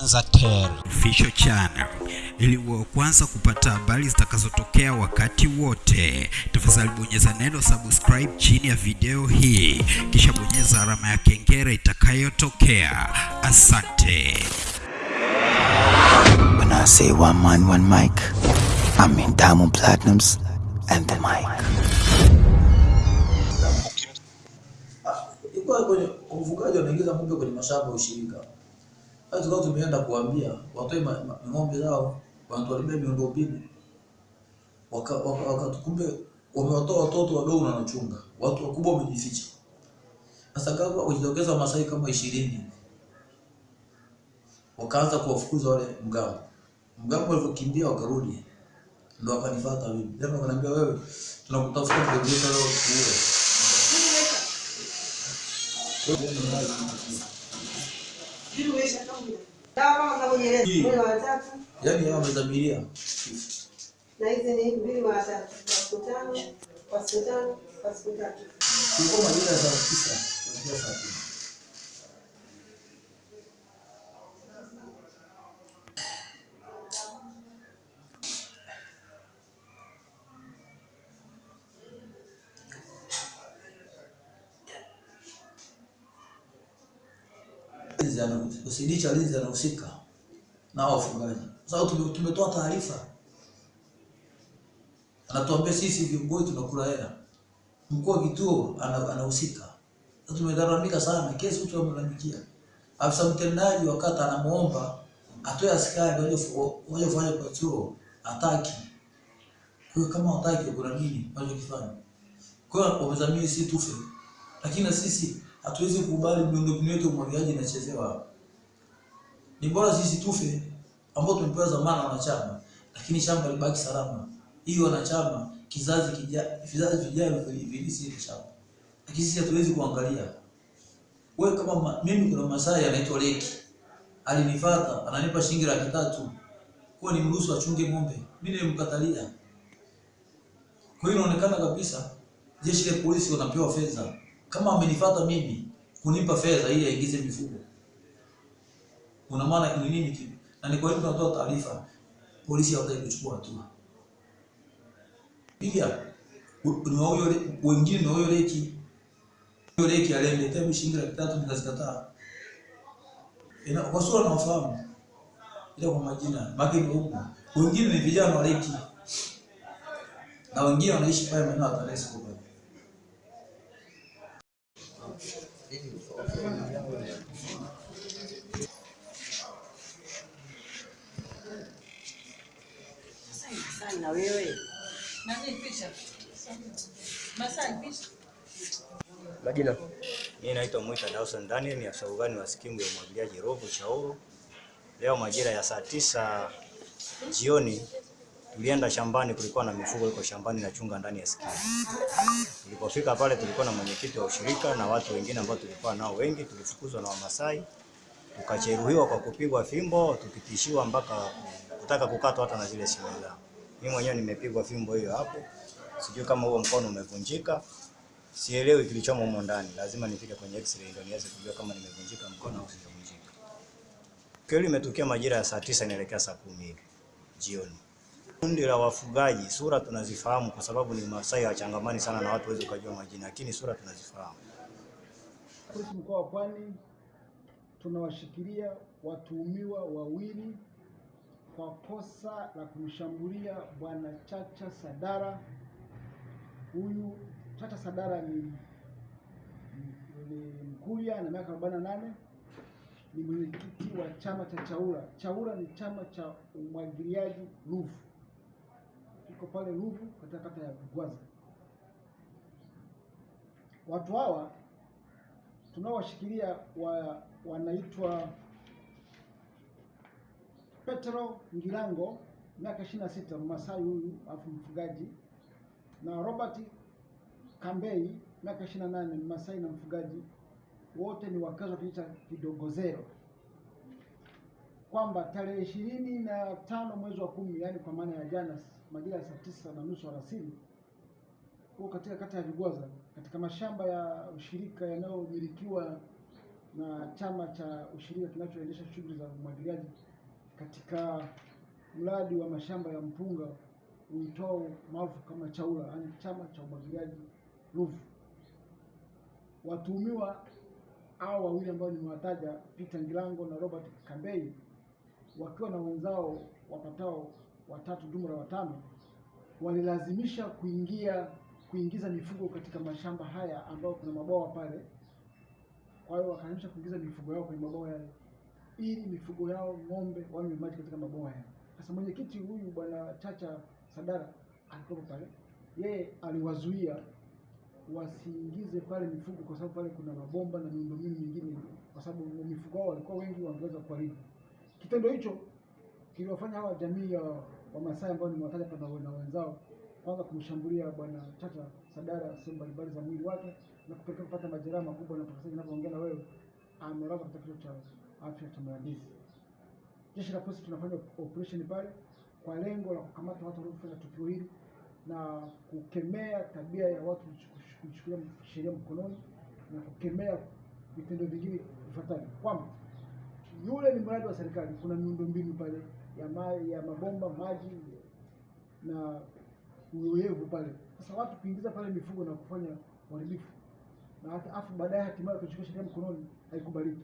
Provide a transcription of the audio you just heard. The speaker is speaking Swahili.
Official Channel ili uwe kwanza kupata habari zitakazotokea wakati wote. Tafadhali bonyeza neno subscribe chini ya video hii, kisha bonyeza alama ya kengele itakayotokea. Asante. When I say one man, one mic, I mean Diamond Platinums and the mic. Ufugaji wanaingiza ng'ombe kwenye mashamba ya ushirika. Sasa tukao tumeenda kuambia watoe ng'ombe zao wanatuharibia miundombinu. Waka, waka, wamewatoa watoto wadogo na wanachunga. Watu wakubwa wamejificha. Sasa kama wajitokeza Wamasai kama ishirini wakaanza kuwafukuza wale mgambo. Mgambo walivyokimbia wakarudi, ndo wakanifuata mimi. Tena wakaniambia wewe, tunakutafuta yetu leo tuue. Yaani hawa wamedhamiria na hizi ni mbili mara tatu kwa siku tano kwa siku tano kwa siku tatu. kulikuwa majira ya saa tisa kuelekea saa kumi. Ana- OCD cha walinzi anahusika na hao wafugaji. Sasa tume- tumetoa taarifa, anatuambia sisi viongozi tunakula hela, mkuu wa kituo anahusika. Sasa tumelalamika sana, kesi mtu amelalamikia. Afisa mtendaji wa kata anamuomba atoe askari waje kufanya patrol, hataki. Kwa hiyo kama hataki, kuna nini wanachokifanya? Kwa hiyo wamezamini si tufe, lakini na sisi hatuwezi kukubali miundombinu yetu umwagiliaji inachezewa. Ni bora sisi tufe ambao tumepewa zamana na wanachama, lakini shamba libaki salama. Hii wanachama kizazi kija, vizazi vijavyo vili- vilisi ile shamba, lakini sisi hatuwezi kuangalia. Wewe kama ma, mimi kuna Masai anaitwa Leki alinifuata ananipa shilingi laki tatu kwa ni mruhusu achunge ng'ombe, mimi nilimkatalia. Kwa hiyo inaonekana kabisa jeshi la polisi wanapewa fedha, kama amenifuata mimi kunipa fedha ili aingize mifugo una maana ni nini kitu? Na ni kwa hiyo tunatoa taarifa, polisi hawataki kuchukua hatua. Pia ni wao wengine ni wa huyo leki huyo leki alende mimi shilingi laki tatu nikazikataa. Ina kwa sura nawafahamu, ila kwa majina maki ni huko. Wengine ni vijana wa leki na wengine wanaishi pale maeneo ya Tanesco pale. na wewe. Majina. Mimi naitwa Mwita Dawson Daniel, ni afisa ugani wa skimu ya umwagiliaji Rovu Chauro. Leo majira ya saa tisa jioni tulienda shambani, kulikuwa na mifugo iko shambani na chunga ndani ya skimu. Tulipofika pale tulikuwa na mwenyekiti wa ushirika na watu wengine ambao tulikuwa nao wengi, tulifukuzwa na Wamasai, tukajeruhiwa kwa kupigwa fimbo, tukitishiwa mpaka kutaka kukatwa hata na zile simu zao. Mimi mwenyewe nimepigwa fimbo hiyo hapo, sijui kama huo mkono umevunjika, sielewi kilichomo humo ndani. Lazima nifike kwenye x-ray ndio niweze kujua kama nimevunjika mkono au sijavunjika. Kweli imetokea majira ya saa tisa inaelekea saa kumi hivi jioni. Kundi la wafugaji, sura tunazifahamu kwa sababu ni Masai wachangamani sana na watu waweze kujua majina, lakini sura tunazifahamu. Polisi mkoa wa Pwani tunawashikilia watuhumiwa wawili kwa kosa la kumshambulia bwana Chacha Sadara. Huyu Chacha Sadara ni, ni, na miaka 48 ni mwenyekiti wa chama cha Chaura. Chaura ni chama cha umwagiliaji Ruvu, iko pale Ruvu katika kata ya Gwaza. Watu hawa tunaowashikilia wa, wanaitwa Petro Ngilango miaka 26 Mmasai huyu alafu mfugaji. Na Robert Kambei miaka 28 Mmasai na mfugaji. Wote ni wakazi wa kijiji cha Kidogozero. Kwamba tarehe ishirini na tano mwezi wa kumi yaani kwa maana ya jana majira ya saa tisa na nusu alasiri huko katika kata ya Vigwaza katika mashamba ya ushirika yanayomilikiwa na chama cha ushirika kinachoendesha shughuli za umwagiliaji katika mradi wa mashamba ya mpunga uitwao maarufu kama CHAURA, yaani chama cha umwagiliaji Ruvu. Watuhumiwa hao wawili ambao nimewataja, Peter Ngilango na Robert Kambei, wakiwa na wenzao wapatao watatu, jumla watano, walilazimisha kuingia kuingiza mifugo katika mashamba haya ambayo kuna mabwawa pale. Kwa hiyo wakalazimisha kuingiza mifugo yao kwenye mabwawa yale ili mifugo yao ng'ombe wanywe maji katika mabwawa yao. Sasa mwenyekiti huyu bwana Chacha Sadara alikuwa pale, yeye aliwazuia wasiingize pale mifugo kwa sababu pale kuna mabomba na miundombinu mingine, kwa sababu mifugo wao walikuwa wengi, wangeweza kuharibu. Kitendo hicho kiliwafanya hawa jamii ya Wamasai ambao nimewataja pamoja na wenzao kwanza kumshambulia bwana Chacha Sadara sehemu mbalimbali za mwili wake na kupelekea kupata majeraha makubwa, na ninavyoongea na wewe amelazwa katika kituo cha afya cha Mlandizi. Jeshi la polisi tunafanya operation pale kwa lengo la kukamata watu waliofanya tukio hili na kukemea tabia ya watu kuchu- kuchukulia sheria mkononi na kukemea vitendo vingine vifuatavyo, kwamba yule ni mradi wa serikali, kuna miundombinu pale ya ma, ya mabomba maji na uoyevu pale. Sasa watu kuingiza pale mifugo na kufanya uharibifu na hata afu baadaye hatimaye kuchukua sheria mkononi haikubaliki.